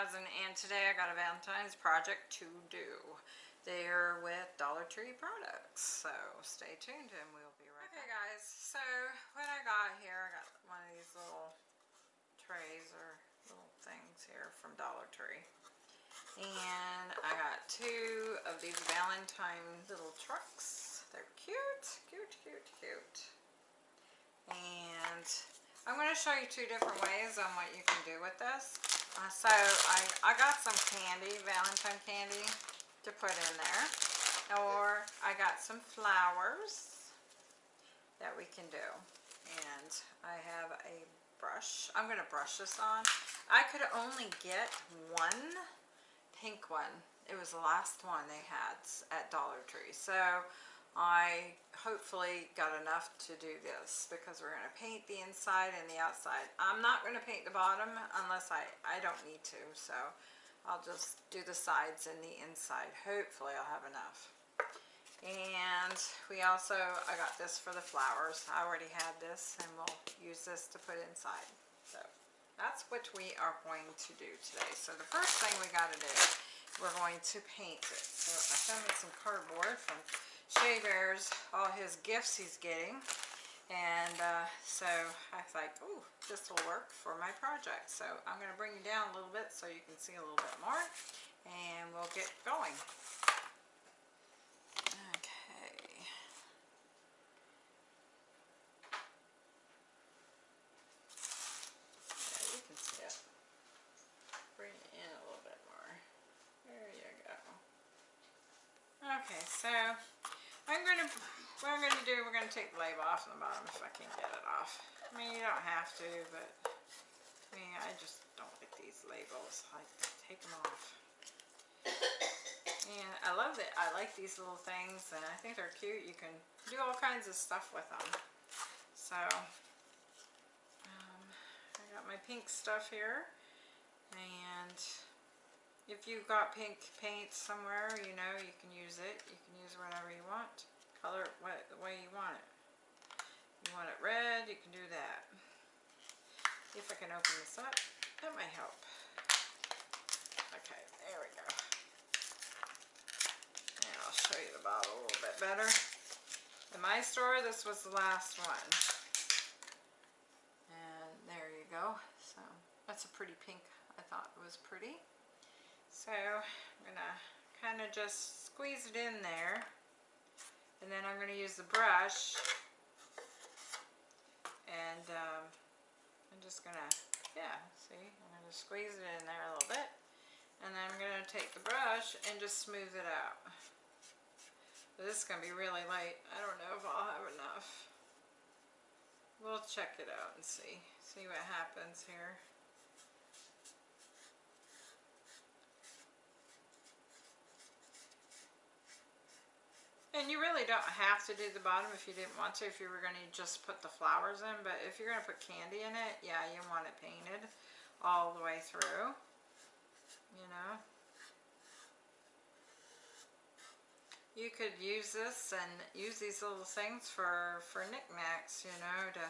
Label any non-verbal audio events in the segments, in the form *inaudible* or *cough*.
2000 and today I got a Valentine's project to do. They're with Dollar Tree products, so stay tuned and we'll be right back. Okay guys, so what I got here, I got one of these little trays or little things here from Dollar Tree. And I got two of these Valentine little trucks. They're cute, cute, cute, cute. And I'm going to show you two different ways on what you can do with this. Uh, so I, I got some candy, Valentine candy to put in there. Or I got some flowers that we can do. And I have a brush. I'm going to brush this on. I could only get one pink one. It was the last one they had at Dollar Tree. So I hopefully got enough to do this because we're going to paint the inside and the outside. I'm not going to paint the bottom unless I, I don't need to, so I'll just do the sides and the inside. Hopefully I'll have enough. And we also, I got this for the flowers. I already had this and we'll use this to put inside. So that's what we are going to do today. So the first thing we got to do, we're going to paint it. So I found some cardboard from Shea Bears all his gifts he's getting. And uh, so I thought, oh, this will work for my project. So I'm going to bring you down a little bit so you can see a little bit more. And we'll get going. Okay. Yeah, you can see it. Bring it in a little bit more. There you go. Okay, so I'm going to, what I'm going to do, we're going to take the label off the bottom if I can get it off. I mean, you don't have to, but I mean, I just don't like these labels. I take them off. And I love that. I like these little things, and I think they're cute. You can do all kinds of stuff with them. So, um, I got my pink stuff here. And if you've got pink paint somewhere, you know, you can use it. You can use whatever you want. Color it what, the way you want it. You want it red, you can do that. If I can open this up, that might help. Okay, there we go. And I'll show you the bottle a little bit better. In my store, this was the last one. And there you go. So that's a pretty pink. I thought it was pretty. So I'm going to kind of just squeeze it in there. And then I'm going to use the brush. And um, I'm just going to, yeah, see, I'm going to squeeze it in there a little bit. And then I'm going to take the brush and just smooth it out. This is going to be really light. I don't know if I'll have enough. We'll check it out and see. See what happens here. And you really don't have to do the bottom if you didn't want to, if you were going to just put the flowers in. But if you're going to put candy in it, yeah, you want it painted all the way through, you know. You could use this and use these little things for, for knickknacks, you know, to,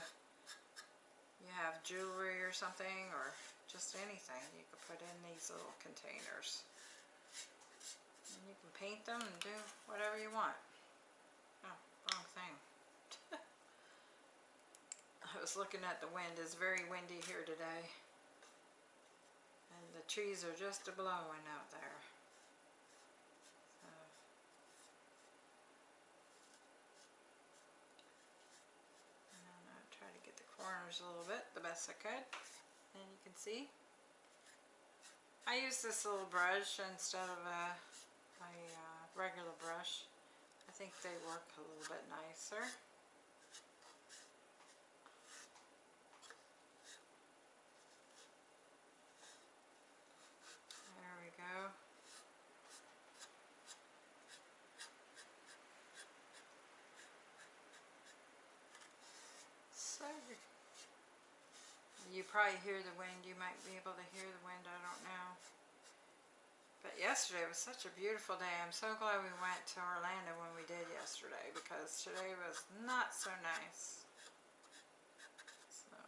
you have jewelry or something, or just anything. You could put in these little containers. And you can paint them and do whatever you want. Oh, wrong thing. I was looking at the wind. It's very windy here today. And the trees are just a-blowing out there. Try to get the corners a little bit the best I could. And you can see. I use this little brush instead of a, a uh, regular brush. I think they work a little bit nicer. There we go. So, you probably hear the wind. You might be able to hear the wind. I don't know. But yesterday was such a beautiful day. I'm so glad we went to Orlando when we did yesterday because today was not so nice. So.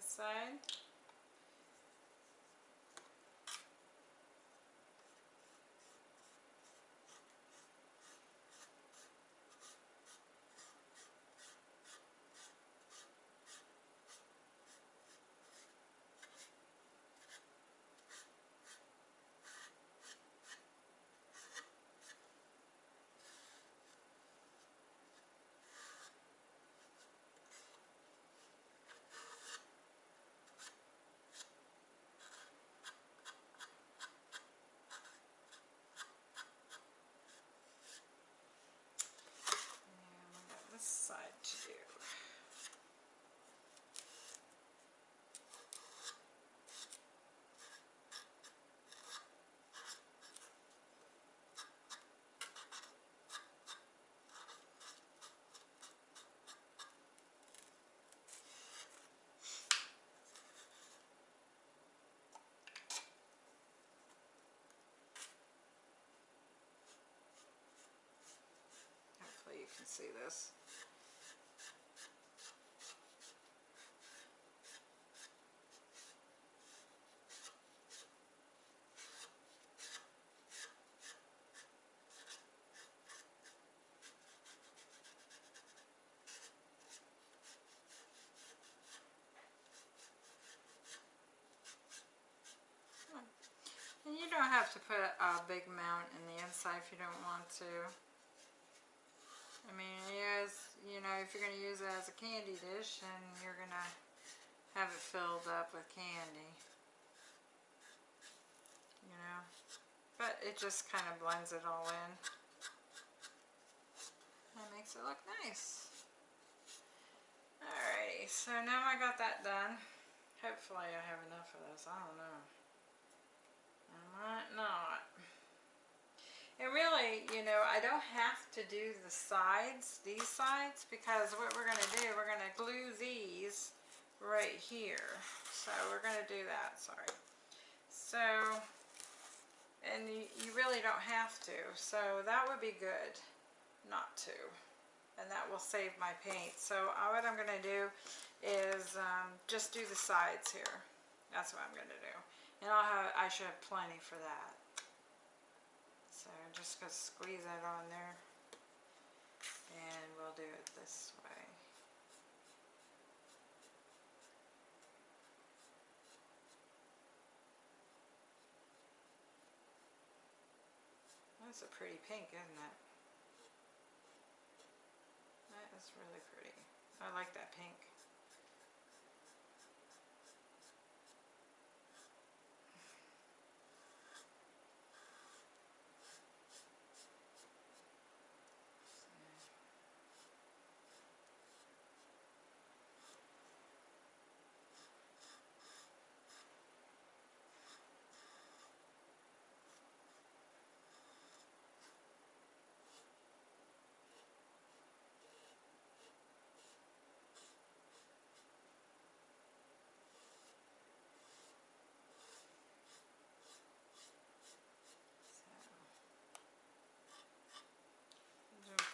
side. And we got this side to do. Hopefully you can see this. Hmm. And you don't have to put a big amount in the inside if you don't want to. You know, if you're going to use it as a candy dish, then you're going to have it filled up with candy. You know? But it just kind of blends it all in. That makes it look nice. Alrighty, so now I got that done. Hopefully I have enough of this. I don't know. I might not. And really, you know, I don't have to do the sides, these sides, because what we're going to do, we're going to glue these right here. So we're going to do that, sorry. So, and you, you really don't have to. So that would be good not to. And that will save my paint. So uh, what I'm going to do is um, just do the sides here. That's what I'm going to do. And I'll have, I should have plenty for that. Just going to squeeze that on there. And we'll do it this way. That's a pretty pink, isn't it? That is really pretty. I like that pink.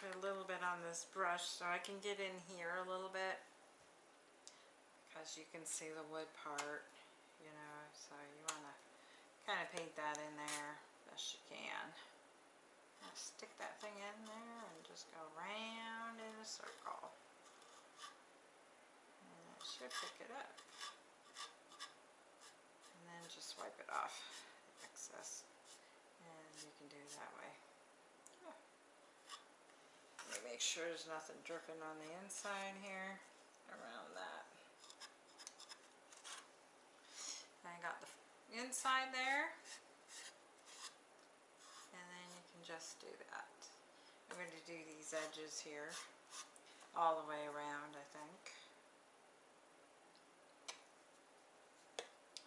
put a little bit on this brush so I can get in here a little bit. Because you can see the wood part you know so you want to kind of paint that in there best you can. Now stick that thing in there and just go round in a circle. And it should pick it up. And then just wipe it off the excess. And you can do it that way me make sure there's nothing dripping on the inside here around that. I got the inside there. And then you can just do that. I'm going to do these edges here all the way around, I think.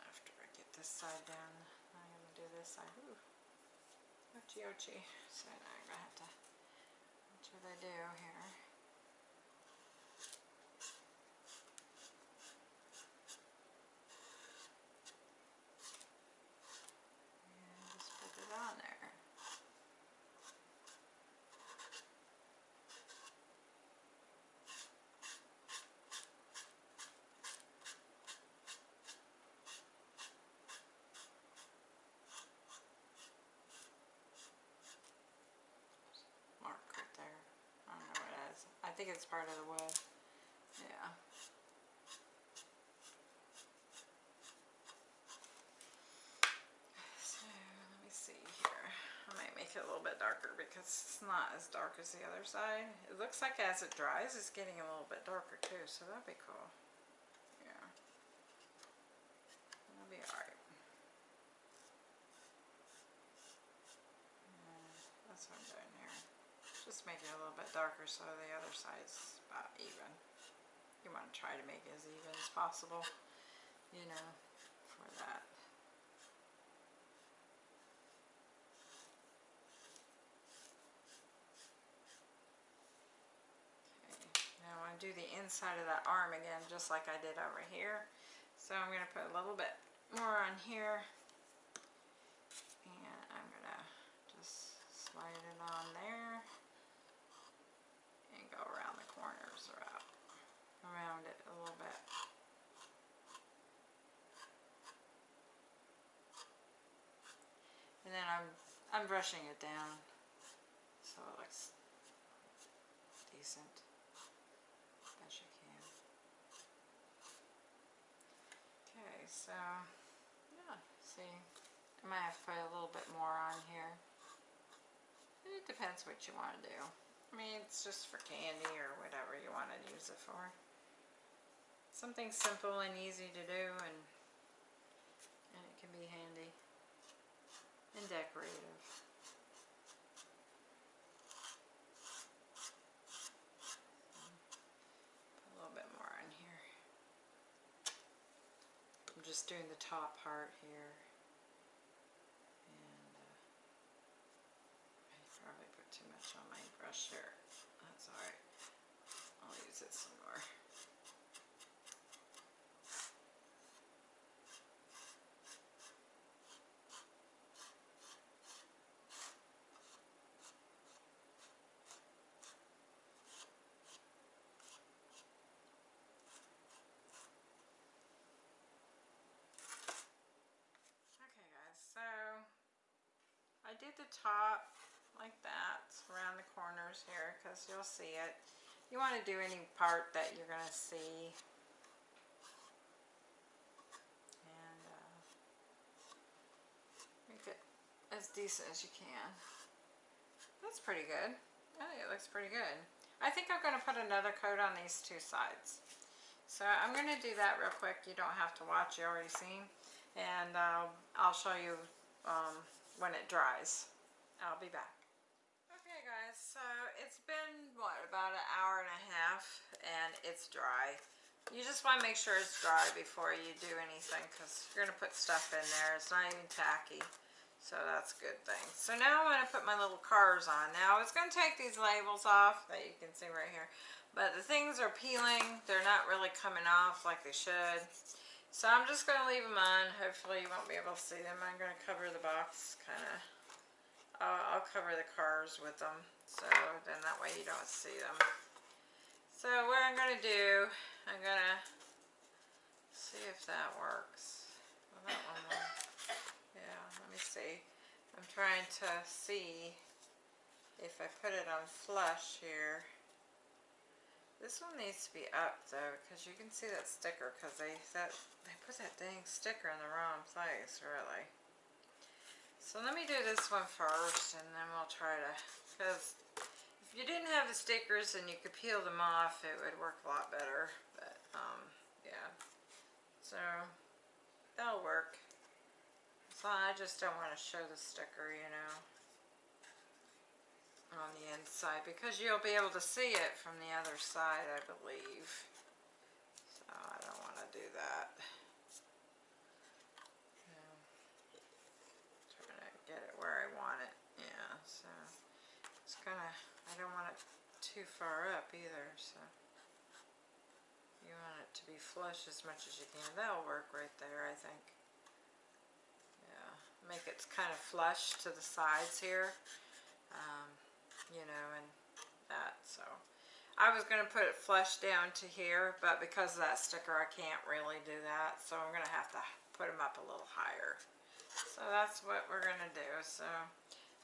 After I get this side done, I'm going to do this side. Ochi ochi. So now I'm going to have to what I do here. And just put it on there. Think it's part of the wood. Yeah. So let me see here. I might make it a little bit darker because it's not as dark as the other side. It looks like as it dries, it's getting a little bit darker too, so that'd be cool. Yeah. That'll be alright. Yeah, that's what I'm doing here. Just make it a little bit darker so the other side's about even. You want to try to make it as even as possible, you know, for that. Now I want to do the inside of that arm again, just like I did over here. So I'm going to put a little bit more on here. And I'm going to just slide it on there. And go around the corners around, around it a little bit. And then I'm, I'm brushing it down so it looks decent as you can. Okay, so yeah, see, I might have to put a little bit more on here. It depends what you want to do. I mean, it's just for candy or whatever you want to use it for. Something simple and easy to do and, and it can be handy and decorative. Put a little bit more in here. I'm just doing the top part here. And uh, I probably put too much on my brush there. That's alright. I'll use it some more. Okay guys, so I did the top like that around the corners here because you'll see it. You want to do any part that you're going to see. And uh, make it as decent as you can. That's pretty good. I think it looks pretty good. I think I'm going to put another coat on these two sides. So I'm going to do that real quick. You don't have to watch. You already seen. And uh, I'll show you um, when it dries. I'll be back. Okay guys, so it's been, what, about an hour and a half and it's dry. You just want to make sure it's dry before you do anything because you're going to put stuff in there. It's not even tacky. So that's a good thing. So now I'm going to put my little cars on. Now it's going to take these labels off that you can see right here. But the things are peeling. They're not really coming off like they should. So I'm just going to leave them on. Hopefully you won't be able to see them. I'm going to cover the box kind of I'll, I'll cover the cars with them so then that way you don't see them. So what I'm going to do, I'm going to see if that works. Well, that one will. Yeah, let me see. I'm trying to see if I put it on flush here. This one needs to be up though because you can see that sticker because they, that, they put that dang sticker in the wrong place really. So let me do this one first and then we'll try to, because if you didn't have the stickers and you could peel them off, it would work a lot better. But, um, yeah. So, that'll work. So I just don't want to show the sticker, you know, on the inside because you'll be able to see it from the other side, I believe. So I don't want to do that. So, trying to get it where I want it. Yeah, so it's kind of, I don't want it too far up either, so you want it to be flush as much as you can. That'll work right there, I think. Yeah, make it kind of flush to the sides here, um, you know, and that, so. I was going to put it flush down to here, but because of that sticker, I can't really do that, so I'm going to have to put them up a little higher. So that's what we're going to do. So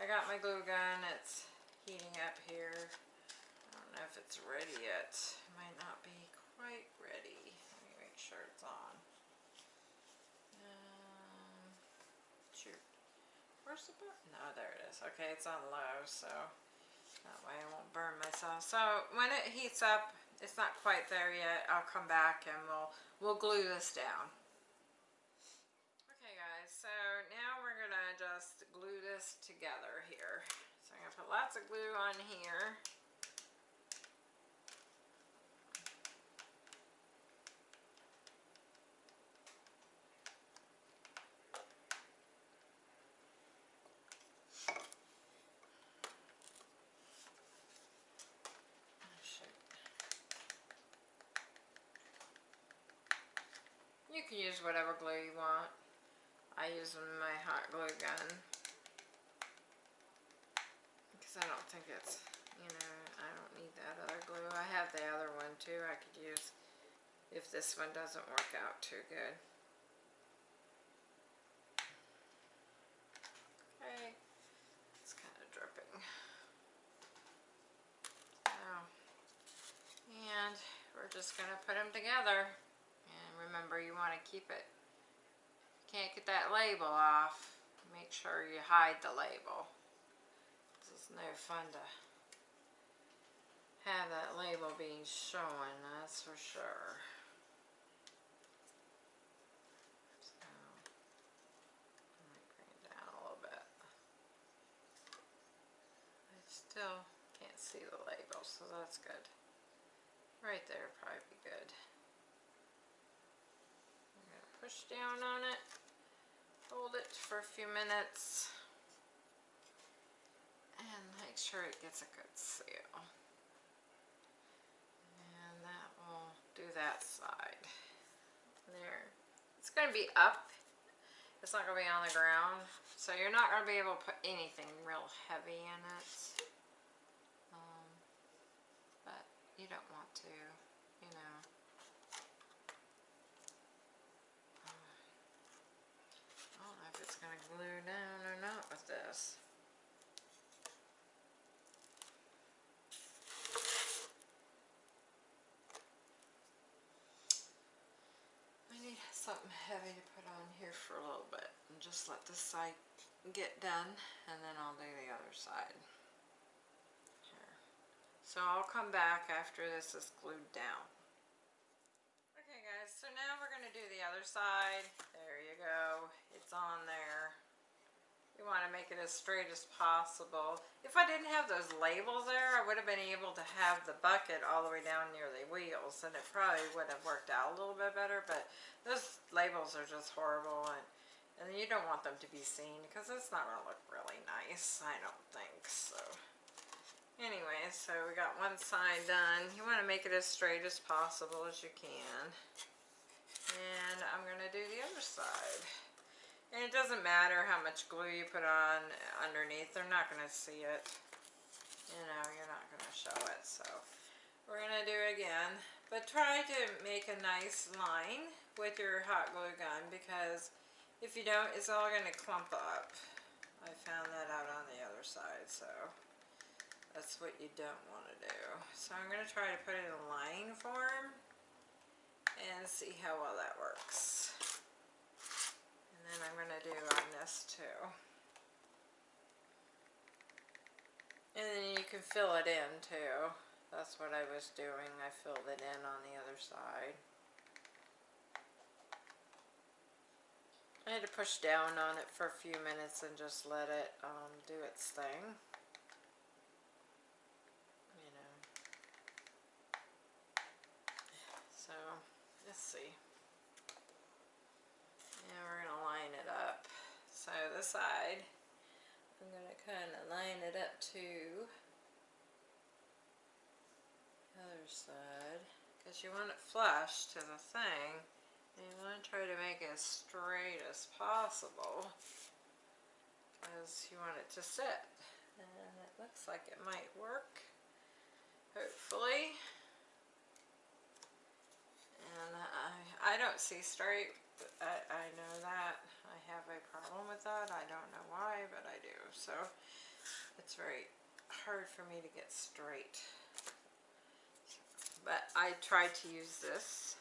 I got my glue gun. It's heating up here. I don't know if it's ready yet. It might not be quite ready. Let me make sure it's on. Um, shoot. Where's the button? No, there it is. Okay, it's on low, so that way I won't burn myself. So when it heats up, it's not quite there yet. I'll come back and we'll we'll glue this down. Okay guys, so now we're gonna just glue this together here. So I'm gonna put lots of glue on here. You can use whatever glue you want. I use my hot glue gun. Because I don't think it's, you know, I don't need that other glue. I have the other one too I could use if this one doesn't work out too good. Okay, it's kind of dripping. So, and we're just going to put them together remember you want to keep it. Can't get that label off. Make sure you hide the label. It's no fun to have that label being shown that's for sure. Still can't see the label so that's good. Right there probably be good push down on it, hold it for a few minutes, and make sure it gets a good seal. And that will do that side. There. It's going to be up. It's not going to be on the ground. So you're not going to be able to put anything real heavy in it. Um, but you don't want to. glue down or not with this. I need something heavy to put on here for a little bit and just let this side get done and then I'll do the other side. Here. So I'll come back after this is glued down. Okay guys, so now we're going to do the other side. There you go. It's on there. You want to make it as straight as possible. If I didn't have those labels there, I would have been able to have the bucket all the way down near the wheels, and it probably would have worked out a little bit better, but those labels are just horrible, and, and you don't want them to be seen, because it's not going to look really nice, I don't think, so. Anyway, so we got one side done. You want to make it as straight as possible as you can. And I'm going to do the other side. And it doesn't matter how much glue you put on underneath, they're not going to see it. You know, you're not going to show it, so we're going to do it again. But try to make a nice line with your hot glue gun because if you don't, it's all going to clump up. I found that out on the other side, so that's what you don't want to do. So I'm going to try to put it in line form and see how well that works and I'm going to do on this too. And then you can fill it in too. That's what I was doing. I filled it in on the other side. I had to push down on it for a few minutes and just let it um, do its thing. You know. So, let's see. So the side, I'm going to kind of line it up to the other side. Because you want it flush to the thing and you want to try to make it as straight as possible. Because you want it to sit. And it looks like it might work hopefully. And I, I don't see straight I, I know that have a problem with that. I don't know why, but I do. So it's very hard for me to get straight. but I tried to use this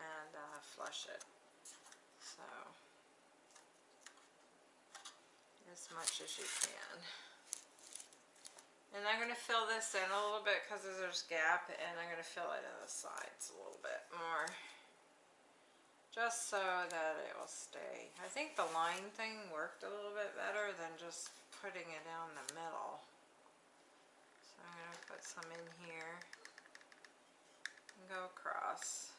and uh, flush it. So, as much as you can. And I'm going to fill this in a little bit because there's a gap and I'm going to fill it in the sides a little bit more. Just so that it will stay. I think the line thing worked a little bit better than just putting it down the middle. So I'm going to put some in here and go across.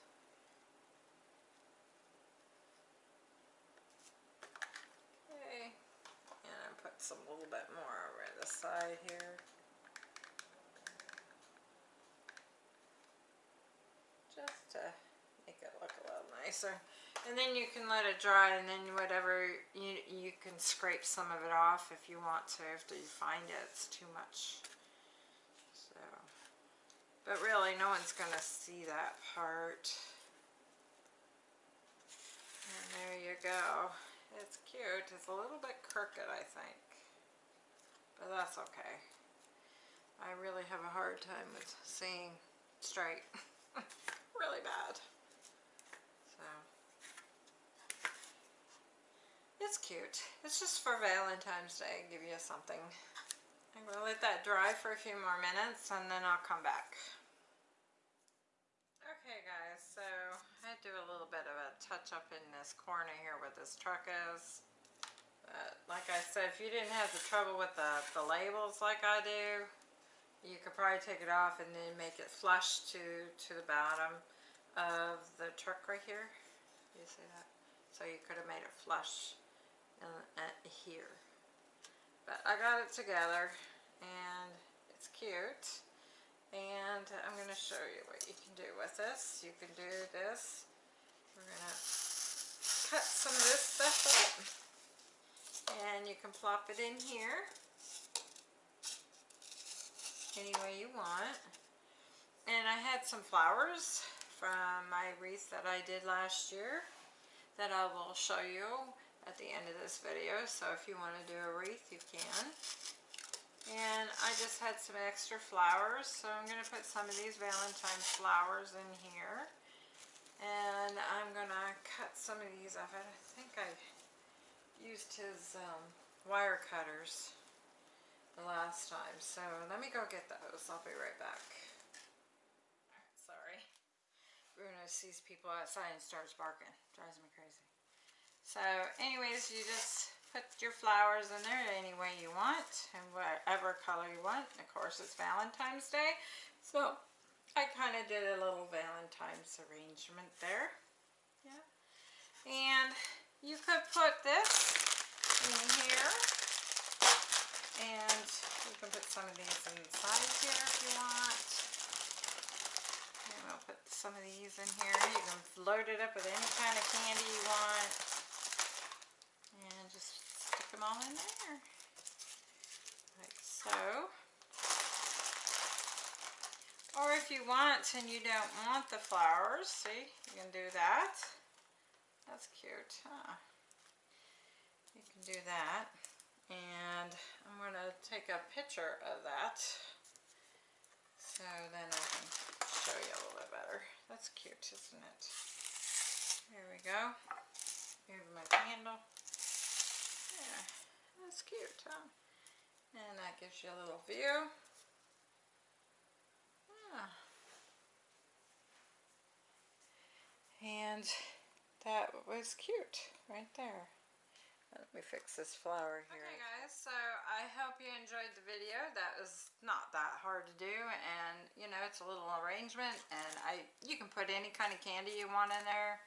Okay, and I put some little bit more over the side here. just to make it look nicer. And then you can let it dry and then whatever, you, you can scrape some of it off if you want to, after you find it, it's too much. So, but really no one's going to see that part. And there you go. It's cute. It's a little bit crooked, I think. But that's okay. I really have a hard time with seeing straight. *laughs* really bad. So, it's cute. It's just for Valentine's Day, give you something. I'm going to let that dry for a few more minutes and then I'll come back. Okay guys, so I do a little bit of a touch up in this corner here where this truck is. But like I said, if you didn't have the trouble with the, the labels like I do, you could probably take it off and then make it flush to, to the bottom of the truck right here. You see that? So you could have made it flush uh, here. But I got it together and it's cute. And I'm going to show you what you can do with this. You can do this. We're going to cut some of this stuff up. And you can plop it in here any way you want. And I had some flowers from my wreath that I did last year that I will show you at the end of this video. So if you want to do a wreath, you can. And I just had some extra flowers, so I'm going to put some of these Valentine's flowers in here. And I'm going to cut some of these off. I think I used his um, wire cutters the last time. So let me go get those. I'll be right back. Sorry. Bruno sees people outside and starts barking. Drives me crazy. So anyways, you just put your flowers in there any way you want and whatever color you want. Of course, it's Valentine's Day. So I kind of did a little Valentine's arrangement there. Yeah. And you could put this in here. And you can put some of these inside here if you want. I'll put some of these in here. You can load it up with any kind of candy you want. Them all in there. Like so. Or if you want and you don't want the flowers, see, you can do that. That's cute, huh? You can do that. And I'm going to take a picture of that. So then I can show you a little bit better. That's cute, isn't it? There we go. Here's my candle. Cute, huh? And that gives you a little view. Yeah. And that was cute right there. Let me fix this flower here. Okay guys, so I hope you enjoyed the video. That was not that hard to do and you know it's a little arrangement and I you can put any kind of candy you want in there.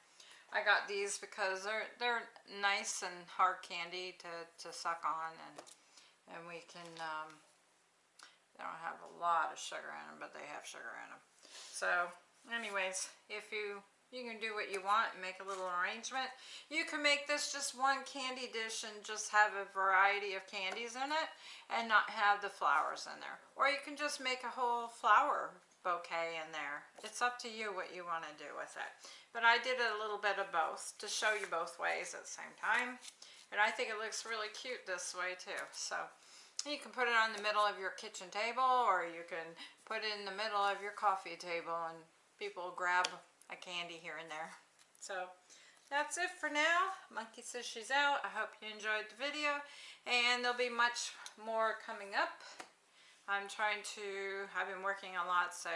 I got these because they're they're nice and hard candy to, to suck on and and we can um, they don't have a lot of sugar in them but they have sugar in them. So anyways, if you you can do what you want and make a little arrangement. You can make this just one candy dish and just have a variety of candies in it and not have the flowers in there. Or you can just make a whole flower bouquet in there. It's up to you what you want to do with it. But I did a little bit of both to show you both ways at the same time. And I think it looks really cute this way too. So you can put it on the middle of your kitchen table or you can put it in the middle of your coffee table and people grab a candy here and there. So that's it for now. Monkey says she's out. I hope you enjoyed the video and there'll be much more coming up. I'm trying to, I've been working a lot so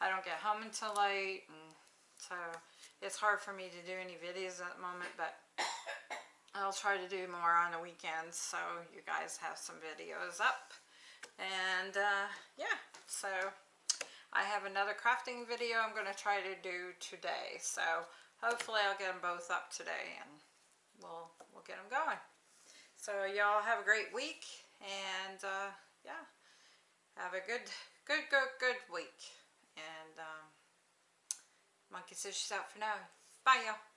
I don't get home until late and so it's hard for me to do any videos at the moment but I'll try to do more on the weekends so you guys have some videos up. And uh, yeah, so I have another crafting video I'm going to try to do today. So hopefully I'll get them both up today and we'll, we'll get them going. So y'all have a great week and uh, yeah, have a good, good, good, good week. And um, Monkey says she's out for now. Bye y'all.